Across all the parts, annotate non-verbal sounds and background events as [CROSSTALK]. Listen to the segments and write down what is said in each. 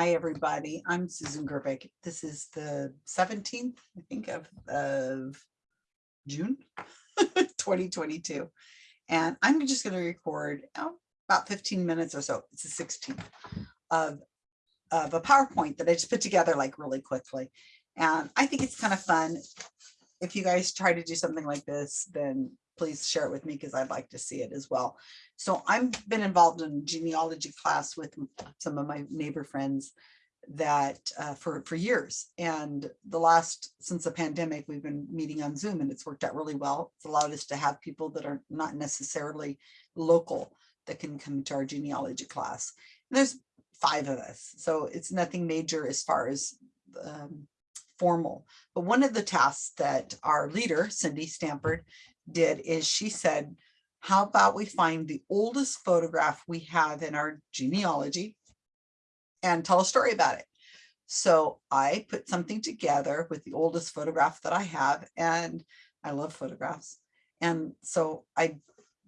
Hi, everybody. I'm Susan Gerbic. This is the 17th, I think, of, of June [LAUGHS] 2022. And I'm just going to record oh, about 15 minutes or so. It's the 16th of, of a PowerPoint that I just put together like really quickly. And I think it's kind of fun. If you guys try to do something like this, then please share it with me because I'd like to see it as well. So I've been involved in genealogy class with some of my neighbor friends that uh, for, for years. And the last, since the pandemic, we've been meeting on Zoom and it's worked out really well. It's allowed us to have people that are not necessarily local that can come to our genealogy class. And there's five of us, so it's nothing major as far as um, formal. But one of the tasks that our leader, Cindy Stampard, did is she said, how about we find the oldest photograph we have in our genealogy and tell a story about it. So I put something together with the oldest photograph that I have and I love photographs. And so I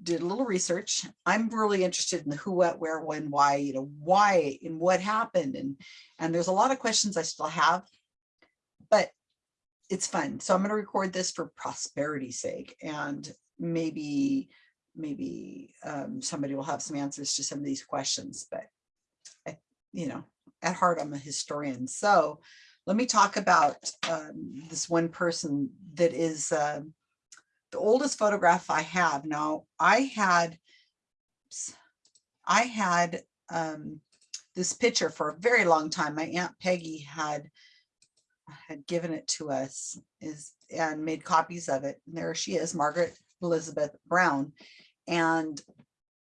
did a little research. I'm really interested in the who, what, where, when, why, you know, why and what happened. And, and there's a lot of questions I still have, but it's fun. So I'm going to record this for prosperity's sake and maybe, maybe um, somebody will have some answers to some of these questions, but I, you know, at heart, I'm a historian. So let me talk about um, this one person that is uh, the oldest photograph I have. Now I had, I had um, this picture for a very long time. My Aunt Peggy had had given it to us is and made copies of it. And there she is, Margaret Elizabeth Brown. And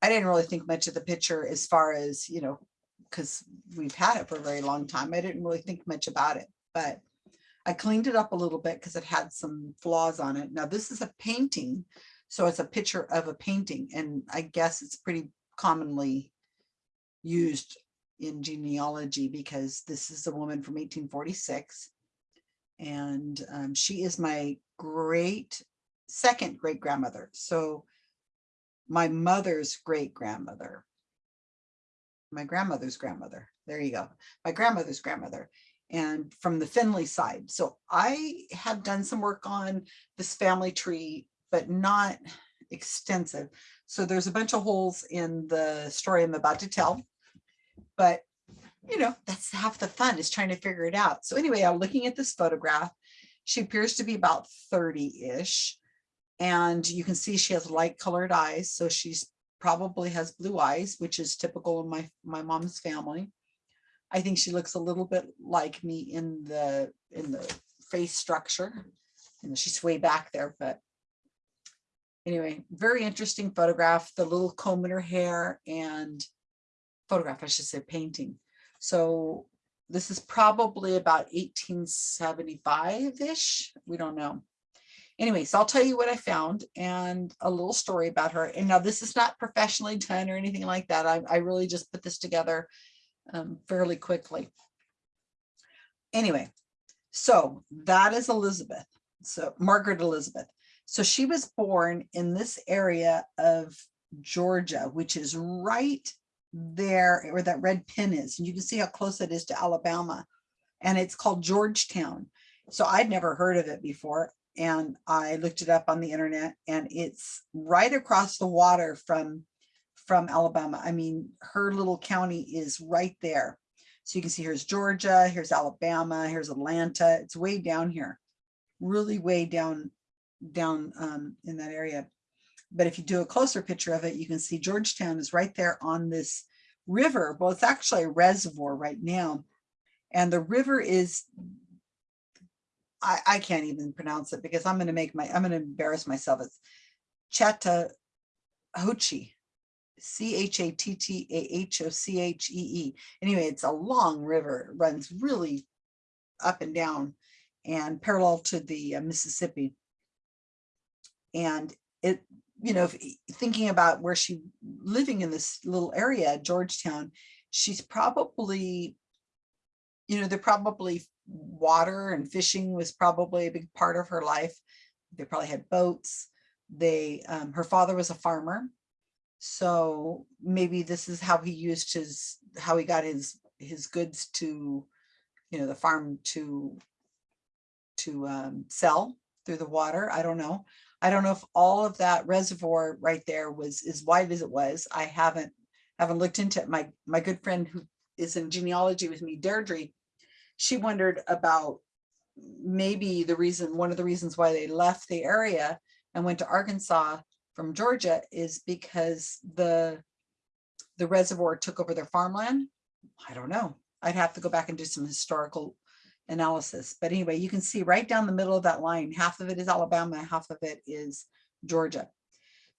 I didn't really think much of the picture as far as, you know, because we've had it for a very long time. I didn't really think much about it, but I cleaned it up a little bit because it had some flaws on it. Now this is a painting, so it's a picture of a painting, and I guess it's pretty commonly used in genealogy because this is a woman from 1846 and um, she is my great second great grandmother. So my mother's great grandmother, my grandmother's grandmother. There you go. My grandmother's grandmother and from the Finley side. So I have done some work on this family tree, but not extensive. So there's a bunch of holes in the story I'm about to tell, but you know, that's half the fun is trying to figure it out. So anyway, I'm looking at this photograph. She appears to be about 30-ish. And you can see she has light colored eyes. So she's probably has blue eyes, which is typical in my, my mom's family. I think she looks a little bit like me in the in the face structure. And she's way back there, but anyway, very interesting photograph, the little comb in her hair and photograph, I should say painting. So this is probably about 1875-ish. We don't know. Anyway, so I'll tell you what I found and a little story about her. And now this is not professionally done or anything like that. I, I really just put this together um, fairly quickly. Anyway, so that is Elizabeth. So Margaret Elizabeth. So she was born in this area of Georgia, which is right there where that red pin is. And you can see how close it is to Alabama. And it's called Georgetown. So I'd never heard of it before. And I looked it up on the internet and it's right across the water from, from Alabama. I mean, her little county is right there. So you can see here's Georgia, here's Alabama, here's Atlanta. It's way down here, really way down, down um, in that area. But if you do a closer picture of it, you can see Georgetown is right there on this river. Well, it's actually a reservoir right now. And the river is, I, I can't even pronounce it because I'm going to make my, I'm going to embarrass myself. It's Chattahoochee, C-H-A-T-T-A-H-O-C-H-E-E. -E. Anyway, it's a long river. It runs really up and down and parallel to the uh, Mississippi. And it you know, thinking about where she living in this little area, Georgetown, she's probably, you know, they're probably water and fishing was probably a big part of her life. They probably had boats. They, um, her father was a farmer. So maybe this is how he used his, how he got his his goods to, you know, the farm to to um, sell through the water. I don't know. I don't know if all of that reservoir right there was as wide as it was. I haven't haven't looked into it. My my good friend who is in genealogy with me, Deirdre, she wondered about maybe the reason, one of the reasons why they left the area and went to Arkansas from Georgia is because the the reservoir took over their farmland. I don't know. I'd have to go back and do some historical analysis. But anyway, you can see right down the middle of that line, half of it is Alabama, half of it is Georgia.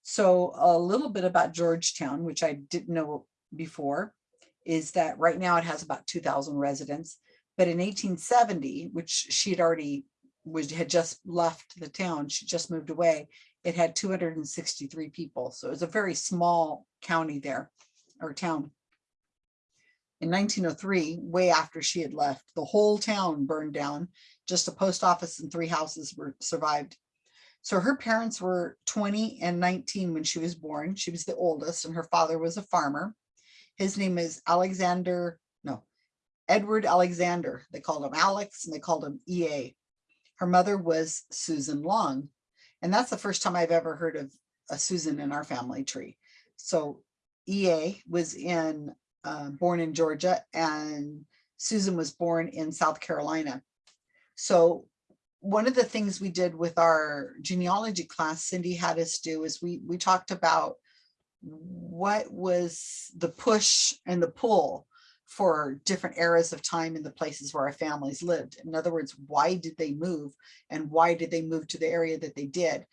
So a little bit about Georgetown, which I didn't know before, is that right now it has about 2000 residents. But in 1870, which she had already was had just left the town, she just moved away, it had 263 people. So it was a very small county there or town. In 1903, way after she had left, the whole town burned down. Just a post office and three houses were survived. So her parents were 20 and 19 when she was born. She was the oldest and her father was a farmer. His name is Alexander, no, Edward Alexander. They called him Alex and they called him EA. Her mother was Susan Long. And that's the first time I've ever heard of a Susan in our family tree. So EA was in uh, born in Georgia and Susan was born in South Carolina. So one of the things we did with our genealogy class, Cindy had us do is we, we talked about what was the push and the pull for different eras of time in the places where our families lived. In other words, why did they move and why did they move to the area that they did?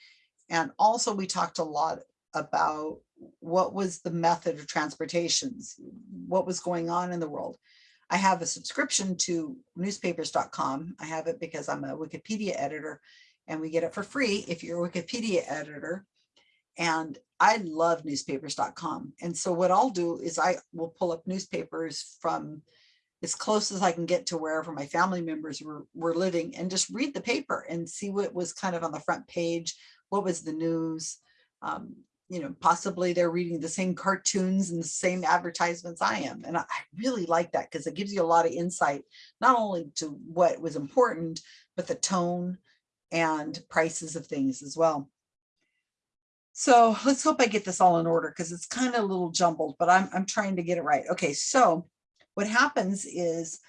And also we talked a lot about what was the method of transportations, what was going on in the world. I have a subscription to newspapers.com. I have it because I'm a Wikipedia editor and we get it for free if you're a Wikipedia editor. And I love newspapers.com. And so what I'll do is I will pull up newspapers from as close as I can get to wherever my family members were, were living and just read the paper and see what was kind of on the front page, what was the news, um, you know, possibly they're reading the same cartoons and the same advertisements I am. And I, really like that because it gives you a lot of insight, not only to what was important, but the tone and prices of things as well. So let's hope I get this all in order because it's kind of a little jumbled, but I'm, I'm trying to get it right. Okay, so what happens is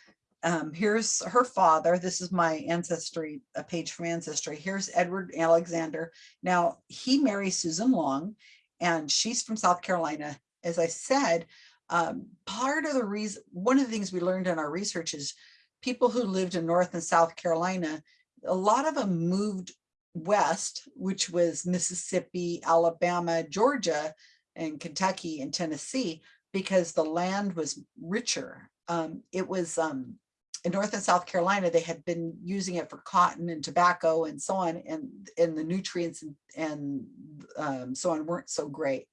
um, here's her father. This is my ancestry, a page from ancestry. Here's Edward Alexander. Now he marries Susan Long and she's from South Carolina. As I said, um, part of the reason, one of the things we learned in our research is people who lived in North and South Carolina, a lot of them moved west, which was Mississippi, Alabama, Georgia, and Kentucky and Tennessee, because the land was richer. Um, it was um, in North and South Carolina, they had been using it for cotton and tobacco and so on, and, and the nutrients and, and um, so on weren't so great.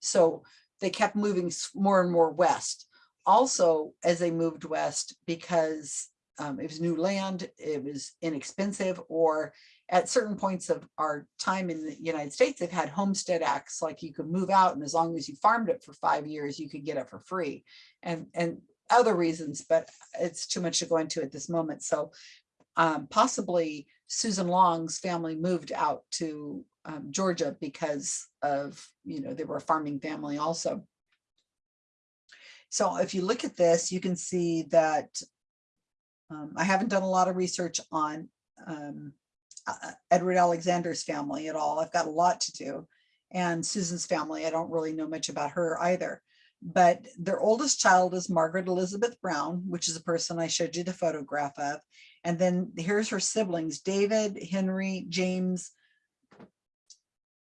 So they kept moving more and more west. Also, as they moved west, because um, it was new land, it was inexpensive, or at certain points of our time in the United States, they've had homestead acts, like you could move out and as long as you farmed it for five years, you could get it for free. And, and other reasons, but it's too much to go into at this moment. So um, possibly Susan Long's family moved out to um, Georgia because of, you know, they were a farming family also. So if you look at this, you can see that um, I haven't done a lot of research on um, uh, Edward Alexander's family at all. I've got a lot to do. And Susan's family, I don't really know much about her either but their oldest child is Margaret Elizabeth Brown, which is a person I showed you the photograph of. And then here's her siblings, David, Henry, James,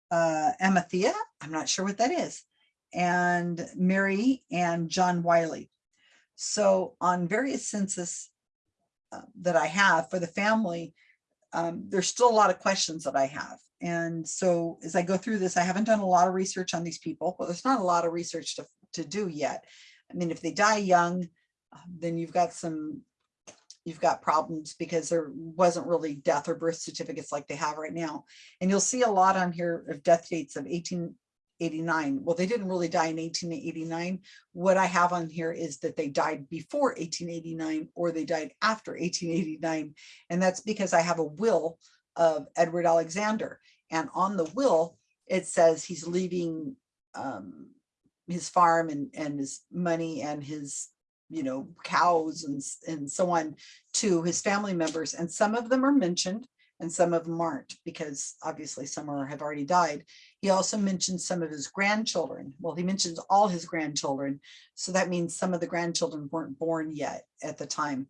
uh, Amathea, I'm not sure what that is, and Mary and John Wiley. So on various census uh, that I have for the family, um, there's still a lot of questions that I have. And so as I go through this, I haven't done a lot of research on these people, but there's not a lot of research to to do yet. I mean, if they die young, um, then you've got some, you've got problems because there wasn't really death or birth certificates like they have right now. And you'll see a lot on here of death dates of 1889. Well, they didn't really die in 1889. What I have on here is that they died before 1889 or they died after 1889. And that's because I have a will of Edward Alexander. And on the will, it says he's leaving um, his farm and, and his money and his, you know, cows and, and so on to his family members. And some of them are mentioned and some of them aren't because obviously some are, have already died. He also mentions some of his grandchildren. Well, he mentions all his grandchildren. So that means some of the grandchildren weren't born yet at the time.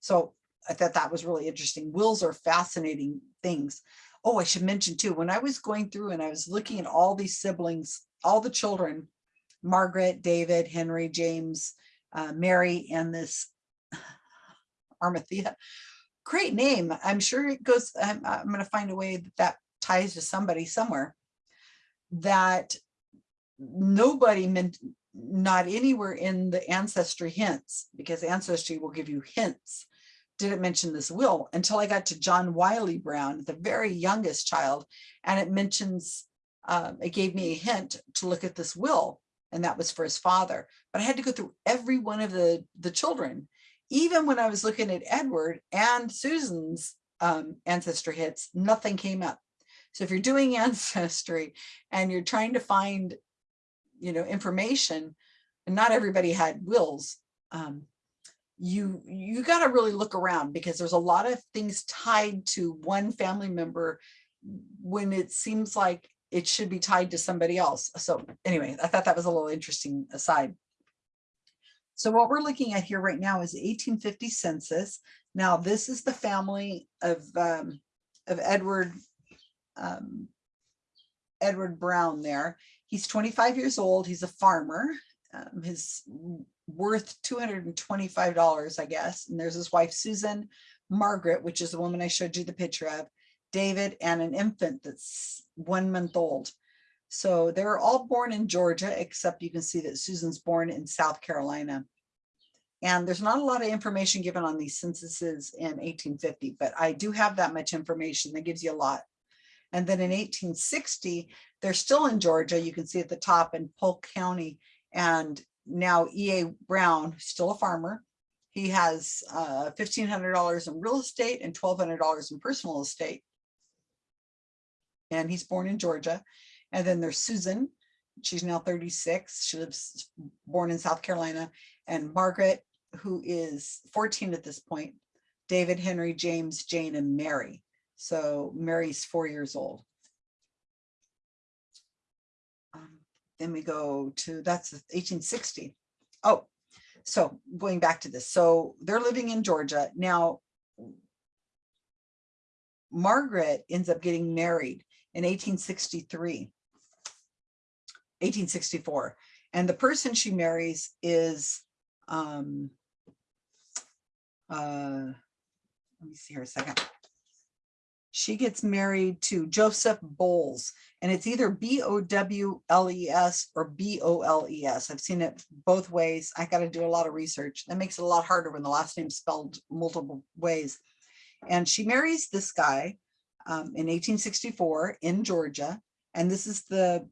So I thought that was really interesting. Wills are fascinating things. Oh, I should mention too, when I was going through and I was looking at all these siblings, all the children, Margaret, David, Henry, James, uh, Mary, and this [LAUGHS] Armathea. Great name. I'm sure it goes, I'm, I'm going to find a way that that ties to somebody somewhere that nobody meant not anywhere in the ancestry hints because ancestry will give you hints didn't mention this will until I got to John Wiley Brown, the very youngest child, and it mentions, um, it gave me a hint to look at this will, and that was for his father. But I had to go through every one of the, the children. Even when I was looking at Edward and Susan's um, ancestry hits, nothing came up. So if you're doing [LAUGHS] ancestry and you're trying to find, you know, information, and not everybody had wills, um, you you got to really look around because there's a lot of things tied to one family member when it seems like it should be tied to somebody else. So anyway, I thought that was a little interesting aside. So what we're looking at here right now is 1850 census. Now this is the family of um, of Edward um, Edward Brown there. He's 25 years old. He's a farmer. Um, his worth $225, I guess. And there's his wife, Susan, Margaret, which is the woman I showed you the picture of, David, and an infant that's one month old. So they're all born in Georgia, except you can see that Susan's born in South Carolina. And there's not a lot of information given on these censuses in 1850, but I do have that much information that gives you a lot. And then in 1860, they're still in Georgia. You can see at the top in Polk County. And now E.A. Brown, still a farmer. He has uh, $1,500 in real estate and $1,200 in personal estate. And he's born in Georgia. And then there's Susan. She's now 36. She lives born in South Carolina. And Margaret, who is 14 at this point. David, Henry, James, Jane, and Mary. So Mary's four years old. Um, then we go to, that's 1860. Oh, so going back to this. So they're living in Georgia. Now, Margaret ends up getting married in 1863, 1864. And the person she marries is, um, uh, let me see here a second. She gets married to Joseph Bowles, and it's either B-O-W-L-E-S or B-O-L-E-S. I've seen it both ways. I got to do a lot of research. That makes it a lot harder when the last name's spelled multiple ways. And she marries this guy um, in 1864 in Georgia. And this is the,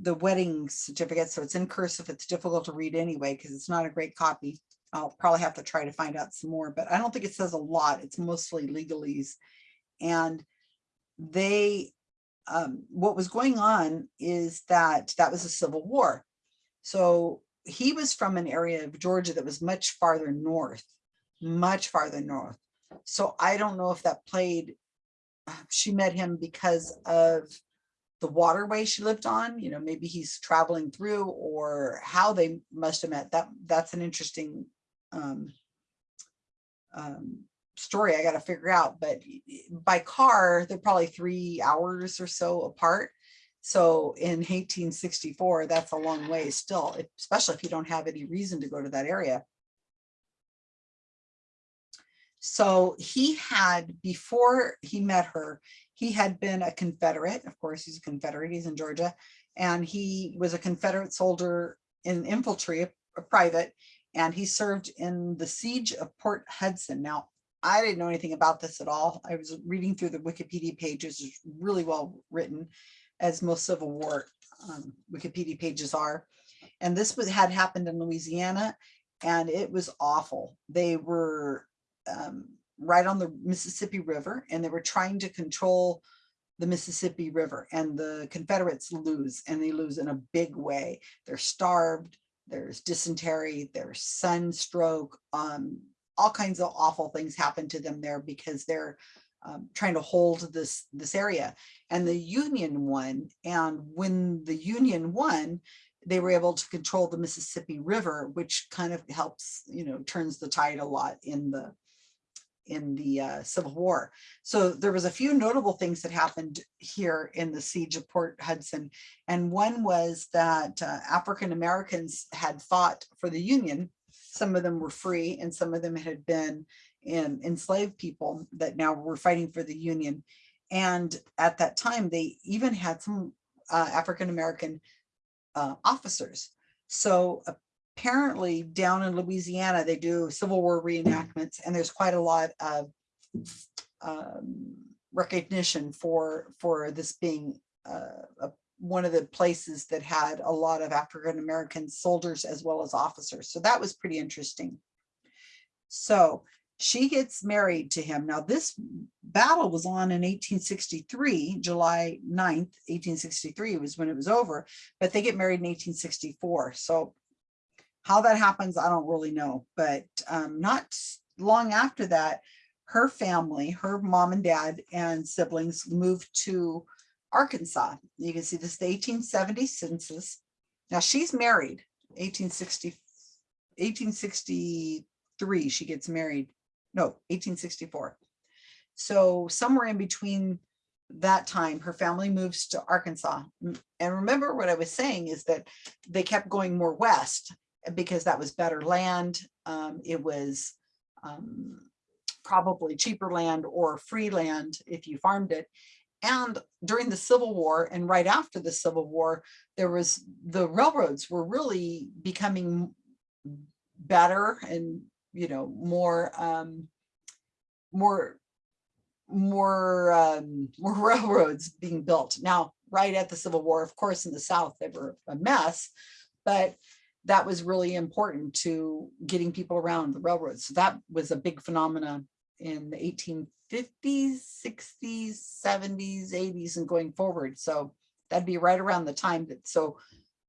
the wedding certificate. So it's in cursive. It's difficult to read anyway, because it's not a great copy. I'll probably have to try to find out some more, but I don't think it says a lot. It's mostly legalese. And they, um, what was going on is that that was a civil war. So he was from an area of Georgia that was much farther north, much farther north. So I don't know if that played, she met him because of the waterway she lived on, you know, maybe he's traveling through or how they must have met. That That's an interesting um, um, story I got to figure out, but by car, they're probably three hours or so apart. So in 1864, that's a long way still, especially if you don't have any reason to go to that area. So he had, before he met her, he had been a Confederate. Of course, he's a Confederate, he's in Georgia. And he was a Confederate soldier in infantry, a, private, and he served in the siege of Port Hudson. Now, I didn't know anything about this at all. I was reading through the Wikipedia pages, it's really well written, as most Civil War um, Wikipedia pages are. And this was, had happened in Louisiana and it was awful. They were um, right on the Mississippi River and they were trying to control the Mississippi River and the Confederates lose and they lose in a big way. They're starved, there's dysentery, there's sunstroke, um, all kinds of awful things happen to them there because they're um, trying to hold this this area and the Union won and when the Union won they were able to control the Mississippi River which kind of helps you know turns the tide a lot in the in the uh, Civil War. So there was a few notable things that happened here in the siege of Port Hudson. And one was that uh, African Americans had fought for the Union. Some of them were free and some of them had been in, enslaved people that now were fighting for the Union. And at that time, they even had some uh, African American uh, officers. So apparently down in Louisiana, they do Civil War reenactments and there's quite a lot of um, recognition for, for this being uh, a, one of the places that had a lot of African-American soldiers as well as officers. So that was pretty interesting. So she gets married to him. Now this battle was on in 1863, July 9th, 1863 was when it was over, but they get married in 1864. So how that happens, I don't really know, but um, not long after that, her family, her mom and dad and siblings moved to Arkansas. You can see this the 1870 census. Now she's married, 1860, 1863, she gets married. No, 1864. So somewhere in between that time, her family moves to Arkansas. And remember what I was saying is that they kept going more west because that was better land. Um, it was um, probably cheaper land or free land if you farmed it. And during the Civil War and right after the Civil War, there was the railroads were really becoming better and, you know, more, um, more, more, um, [LAUGHS] more railroads being built. Now, right at the Civil War, of course, in the South, they were a mess, but that was really important to getting people around the railroads. So that was a big phenomena in the 1850s, 60s, 70s, 80s, and going forward. So that'd be right around the time that, so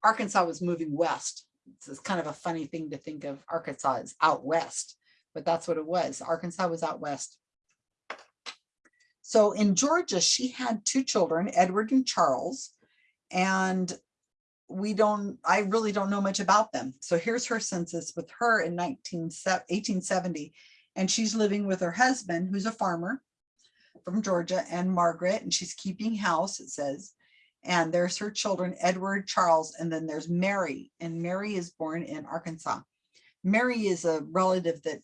Arkansas was moving west. It's kind of a funny thing to think of Arkansas as out west, but that's what it was. Arkansas was out west. So in Georgia, she had two children, Edward and Charles, and we don't, I really don't know much about them. So here's her census with her in 19, 1870, and she's living with her husband, who's a farmer from Georgia, and Margaret, and she's keeping house, it says. And there's her children, Edward, Charles, and then there's Mary, and Mary is born in Arkansas. Mary is a relative that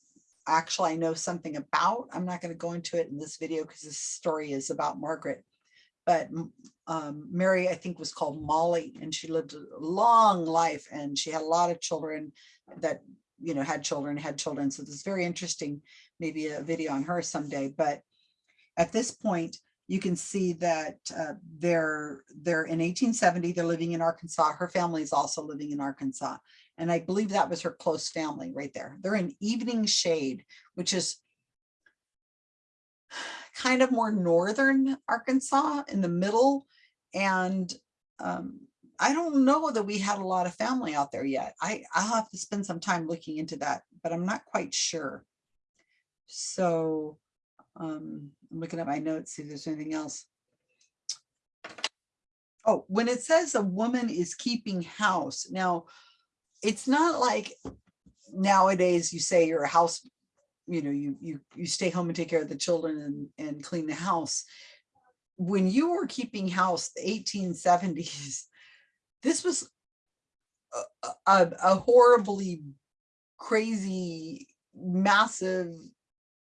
actually I know something about. I'm not going to go into it in this video because this story is about Margaret but um, Mary, I think was called Molly and she lived a long life and she had a lot of children that, you know, had children, had children. So this is very interesting, maybe a video on her someday. But at this point, you can see that uh, they're they're in 1870, they're living in Arkansas. Her family is also living in Arkansas. And I believe that was her close family right there. They're in Evening Shade, which is kind of more northern Arkansas in the middle. And um, I don't know that we had a lot of family out there yet. I, I'll have to spend some time looking into that, but I'm not quite sure. So um, I'm looking at my notes, see if there's anything else. Oh, when it says a woman is keeping house, now it's not like nowadays you say you're a house you know, you, you, you stay home and take care of the children and, and clean the house. When you were keeping house, the 1870s, [LAUGHS] this was a, a, a horribly crazy, massive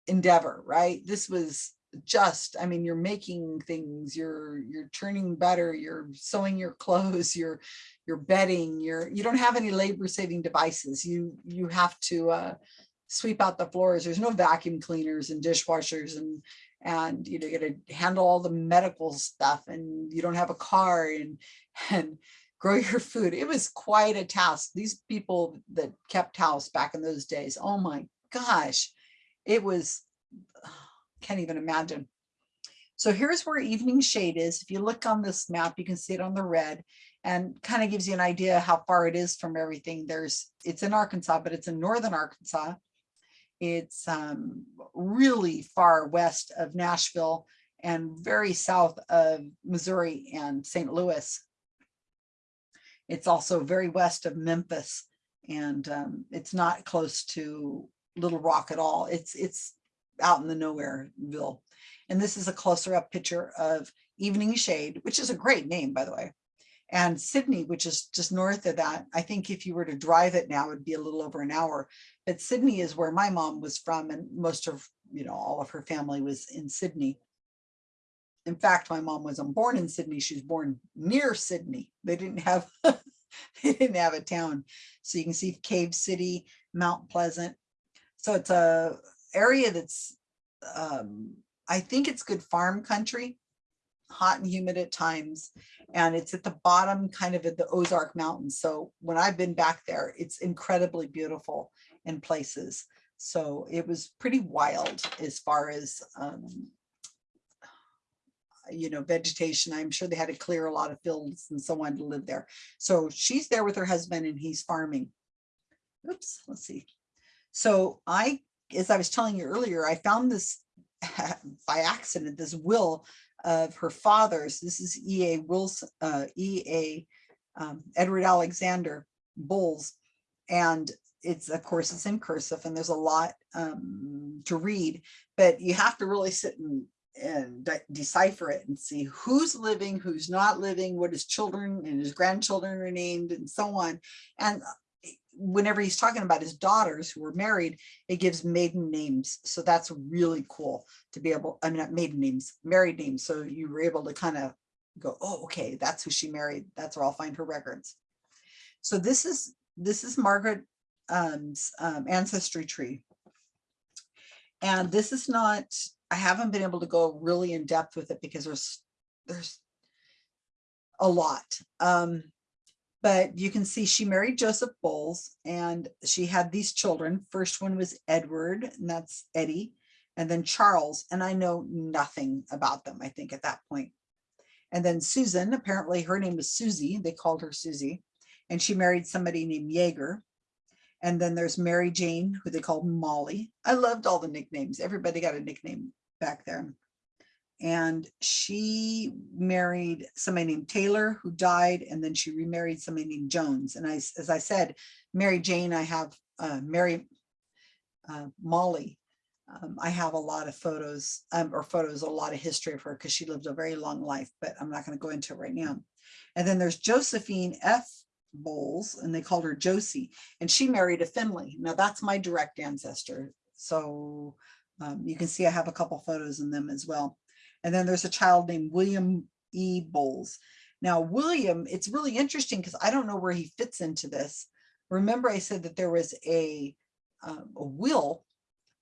endeavor, right? This was just, I mean, you're making things, you're, you're turning better, you're sewing your [LAUGHS] clothes, you're, you're bedding, you're, you don't have any labor saving devices. You, you have to, uh, sweep out the floors. There's no vacuum cleaners and dishwashers and and you know you got to handle all the medical stuff and you don't have a car and [LAUGHS] and grow your food. It was quite a task. These people that kept house back in those days, oh my gosh, it was, [SIGHS] can't even imagine. So here's where evening shade is. If you look on this map, you can see it on the red and kind of gives you an idea how far it is from everything. There's, it's in Arkansas, but it's in northern Arkansas. It's um, really far west of Nashville and very south of Missouri and St. Louis. It's also very west of Memphis and um, it's not close to Little Rock at all. It's it's out in the nowhereville. And this is a closer up picture of Evening Shade, which is a great name, by the way. And Sidney, which is just north of that. I think if you were to drive it now, it'd be a little over an hour. But Sidney is where my mom was from, and most of, you know, all of her family was in Sidney. In fact, my mom wasn't born in Sidney. She was born near Sidney. They didn't have [LAUGHS] they didn't have a town. So you can see Cave City, Mount Pleasant. So it's a area that's um, I think it's good farm country, hot and humid at times. And it's at the bottom kind of at the Ozark Mountains. So when I've been back there, it's incredibly beautiful in places. So it was pretty wild as far as, um, you know, vegetation. I'm sure they had to clear a lot of fields and so on to live there. So she's there with her husband and he's farming. Oops, let's see. So I, as I was telling you earlier, I found this [LAUGHS] by accident, this will of her father's. This is E.A. Wilson, uh, E.A. Um, Edward Alexander Bolles. And it's, of course, it's in cursive and there's a lot um, to read, but you have to really sit and, and de decipher it and see who's living, who's not living, what his children and his grandchildren are named and so on. And whenever he's talking about his daughters who were married, it gives maiden names. So that's really cool to be able, I mean, not maiden names, married names. So you were able to kind of go, oh, okay, that's who she married. That's where I'll find her records. So this is, this is Margaret um, um, ancestry tree. And this is not, I haven't been able to go really in depth with it because there's, there's a lot. Um, but you can see she married Joseph Bowles and she had these children. First one was Edward, and that's Eddie, and then Charles, and I know nothing about them, I think, at that point. And then Susan, apparently her name was Susie, they called her Susie, and she married somebody named Jaeger. And then there's Mary Jane, who they called Molly. I loved all the nicknames. Everybody got a nickname back there and she married somebody named Taylor who died and then she remarried somebody named Jones. And I as I said Mary Jane I have uh, Mary uh, Molly. Um, I have a lot of photos um, or photos a lot of history of her because she lived a very long life but I'm not going to go into it right now. And then there's Josephine F. Bowles and they called her Josie and she married a Finley. Now that's my direct ancestor so um, you can see I have a couple photos in them as well and then there's a child named William E. Bowles. Now, William, it's really interesting because I don't know where he fits into this. Remember I said that there was a, um, a will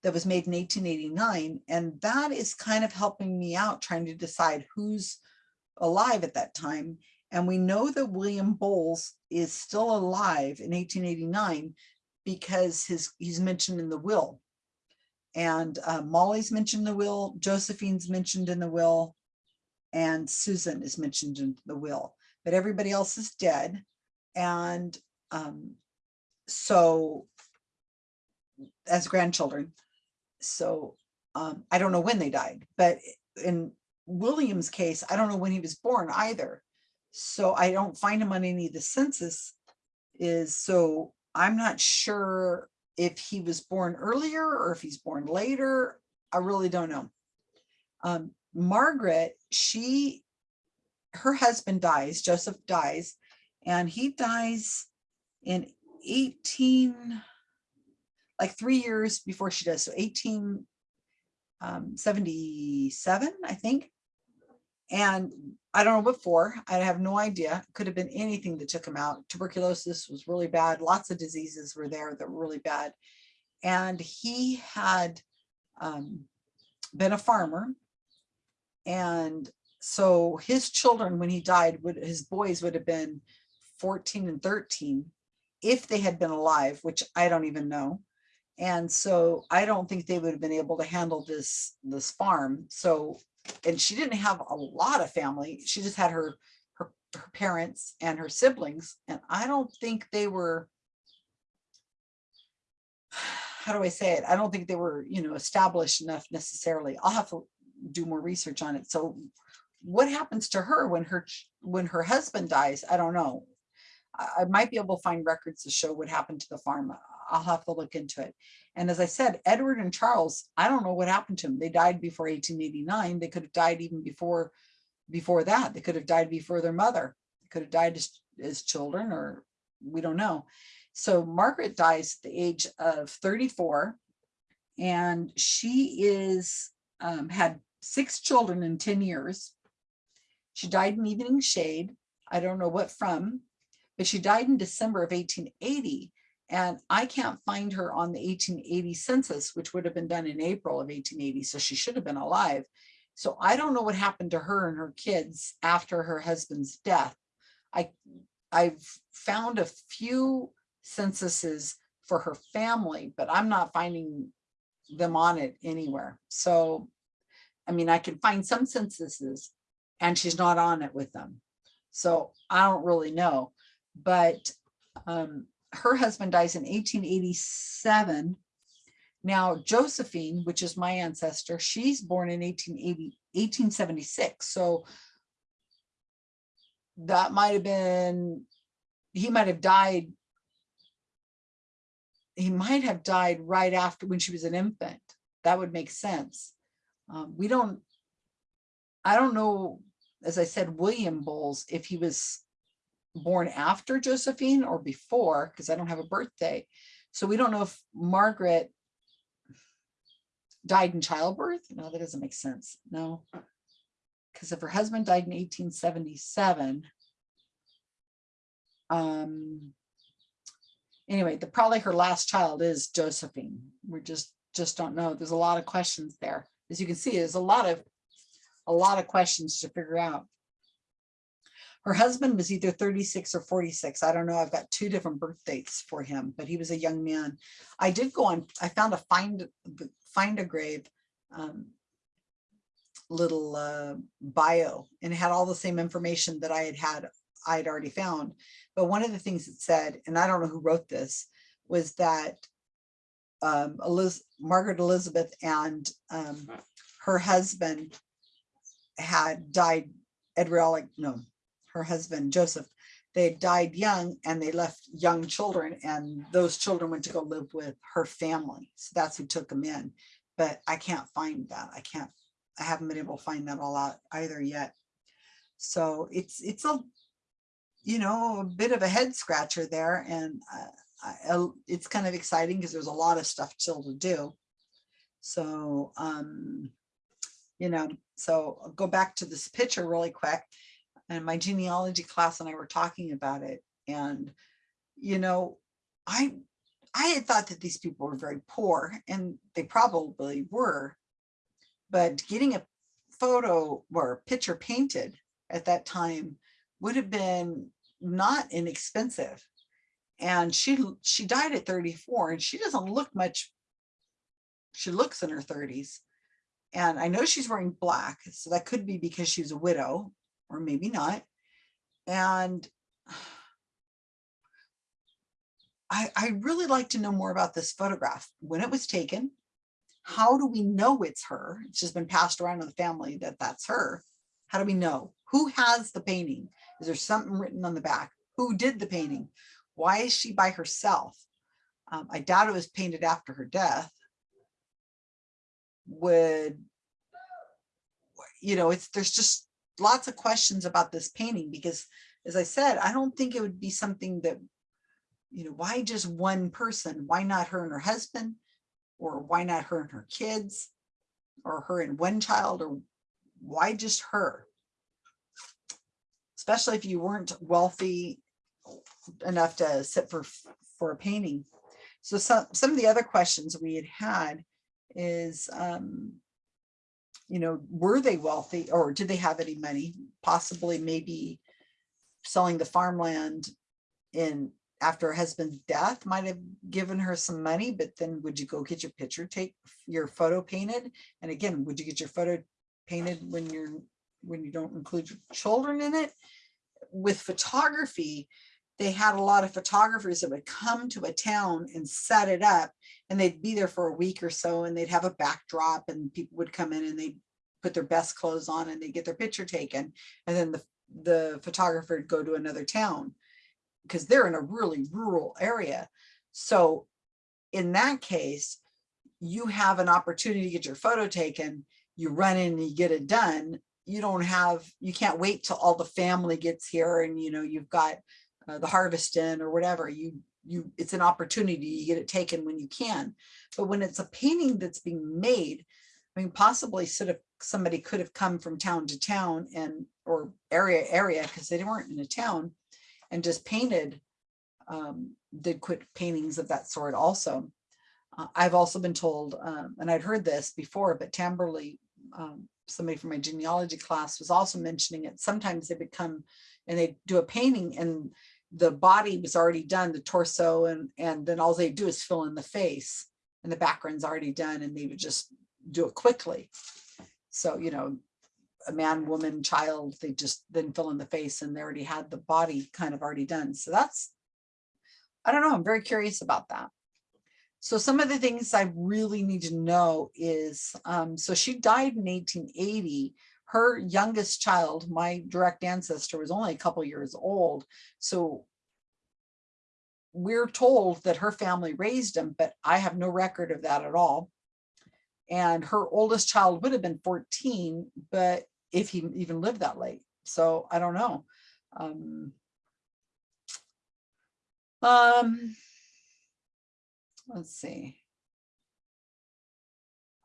that was made in 1889, and that is kind of helping me out trying to decide who's alive at that time. And we know that William Bowles is still alive in 1889 because his he's mentioned in the will and uh, Molly's mentioned the will, Josephine's mentioned in the will, and Susan is mentioned in the will, but everybody else is dead. And um, so as grandchildren, so um, I don't know when they died, but in William's case, I don't know when he was born either. So I don't find him on any of the census is so I'm not sure if he was born earlier or if he's born later, I really don't know. Um, Margaret, she, her husband dies, Joseph dies, and he dies in 18, like three years before she does. So 1877, um, I think. And I don't know what for. I have no idea. Could have been anything that took him out. Tuberculosis was really bad. Lots of diseases were there that were really bad. And he had um, been a farmer. And so his children, when he died, would his boys would have been 14 and 13 if they had been alive, which I don't even know. And so I don't think they would have been able to handle this, this farm. So, and she didn't have a lot of family. She just had her, her, her parents and her siblings. And I don't think they were, [SIGHS] how do I say it? I don't think they were, you know, established enough necessarily. I'll have to do more research on it. So what happens to her when her, when her husband dies? I don't know. I, might be able to find records to show what happened to the farm. I'll have to look into it. And as I said, Edward and Charles, I don't know what happened to them. They died before 1889. They could have died even before, before that. They could have died before their mother. They could have died as, as children or we don't know. So Margaret dies at the age of 34 and she is, um, had six children in 10 years. She died in evening shade. I don't know what from, but she died in December of 1880. And I can't find her on the 1880 census, which would have been done in April of 1880. So she should have been alive. So I don't know what happened to her and her kids after her husband's death. I, I've found a few censuses for her family, but I'm not finding them on it anywhere. So, I mean, I can find some censuses and she's not on it with them. So I don't really know, but um, her husband dies in 1887. Now Josephine, which is my ancestor, she's born in 1880, 1876. So that might have been, he might have died. He might have died right after when she was an infant. That would make sense. Um, we don't, I don't know, as I said, William Bowles, if he was born after Josephine or before, because I don't have a birthday. So we don't know if Margaret died in childbirth. No, that doesn't make sense. No. Because if her husband died in 1877, um, anyway, the probably her last child is Josephine. We just just don't know. There's a lot of questions there. As you can see, there's a lot of a lot of questions to figure out. Her husband was either 36 or 46. I don't know. I've got two different birth dates for him, but he was a young man. I did go on, I found a find, find a grave um, little uh, bio and it had all the same information that I had had, I had already found. But one of the things it said, and I don't know who wrote this, was that um, Eliz Margaret Elizabeth and um, her husband had died, Edriolic, no, her husband Joseph, they died young and they left young children and those children went to go live with her family. So that's who took them in. But I can't find that. I can't, I haven't been able to find that all out either yet. So it's, it's a, you know, a bit of a head scratcher there and uh, I, it's kind of exciting because there's a lot of stuff still to do. So, um, you know, so I'll go back to this picture really quick and my genealogy class and I were talking about it. And, you know, I, I had thought that these people were very poor and they probably were, but getting a photo or picture painted at that time would have been not inexpensive. And she, she died at 34 and she doesn't look much. She looks in her 30s. And I know she's wearing black, so that could be because she's a widow or maybe not. And I, I really like to know more about this photograph, when it was taken, how do we know it's her? It's just been passed around in the family that that's her. How do we know? Who has the painting? Is there something written on the back? Who did the painting? Why is she by herself? Um, I doubt it was painted after her death. Would, you know, it's, there's just lots of questions about this painting because as I said, I don't think it would be something that, you know, why just one person? Why not her and her husband? Or why not her and her kids? Or her and one child? Or why just her? Especially if you weren't wealthy enough to sit for, for a painting. So some, some of the other questions we had had is, um, you know, were they wealthy or did they have any money? Possibly maybe selling the farmland in after her husband's death might have given her some money, but then would you go get your picture take your photo painted? And again, would you get your photo painted when you're when you don't include your children in it? With photography, they had a lot of photographers that would come to a town and set it up and they'd be there for a week or so and they'd have a backdrop and people would come in and they'd put their best clothes on and they'd get their picture taken. And then the, the photographer would go to another town because they're in a really rural area. So in that case, you have an opportunity to get your photo taken, you run in and you get it done. You don't have, you can't wait till all the family gets here and you know, you've got uh, the harvest in or whatever. You, you, it's an opportunity, you get it taken when you can. But when it's a painting that's being made, I mean, possibly sort of somebody could have come from town to town and or area area because they weren't in a town and just painted, um, did quick paintings of that sort also. Uh, I've also been told, um, and I'd heard this before, but Tamberley, um, somebody from my genealogy class was also mentioning it. Sometimes they become, and they do a painting and the body was already done, the torso, and, and then all they do is fill in the face and the background's already done and they would just do it quickly. So, you know, a man, woman, child, they just then fill in the face and they already had the body kind of already done. So that's, I don't know, I'm very curious about that. So some of the things I really need to know is, um, so she died in 1880. Her youngest child, my direct ancestor, was only a couple years old. So we're told that her family raised him, but I have no record of that at all. And her oldest child would have been 14, but if he even lived that late. So I don't know. Um, um, let's see.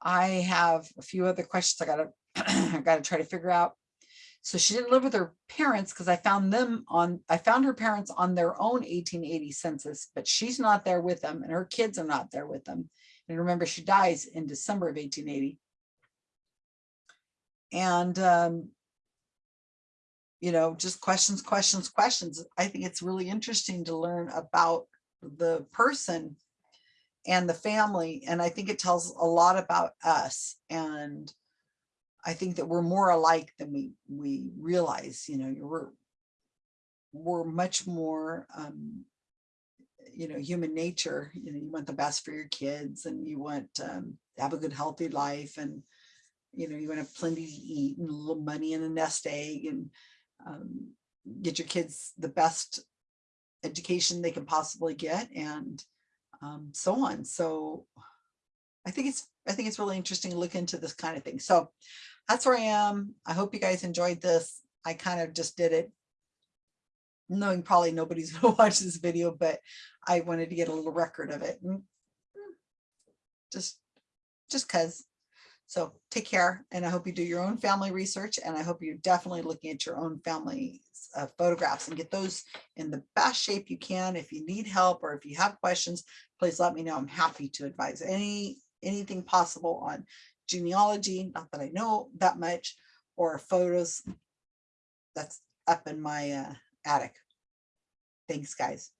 I have a few other questions I gotta, [CLEARS THROAT] I gotta try to figure out. So she didn't live with her parents because I found them on, I found her parents on their own 1880 census, but she's not there with them and her kids are not there with them. And remember, she dies in December of 1880. And, um, you know, just questions, questions, questions. I think it's really interesting to learn about the person and the family. And I think it tells a lot about us. And I think that we're more alike than we, we realize, you know, we're, we're much more, um, you know, human nature, you know, you want the best for your kids and you want um, to have a good, healthy life. And, you know, you want to have plenty to eat and a little money in a nest egg and um, get your kids the best education they can possibly get and um, so on. So I think it's I think it's really interesting to look into this kind of thing. So that's where I am. I hope you guys enjoyed this. I kind of just did it knowing probably nobody's [LAUGHS] going to watch this video, but I wanted to get a little record of it. And just just cause. So take care and I hope you do your own family research and I hope you're definitely looking at your own family uh, photographs and get those in the best shape you can. If you need help or if you have questions, please let me know. I'm happy to advise any anything possible on genealogy, not that I know that much, or photos that's up in my uh, attic. Thanks, guys.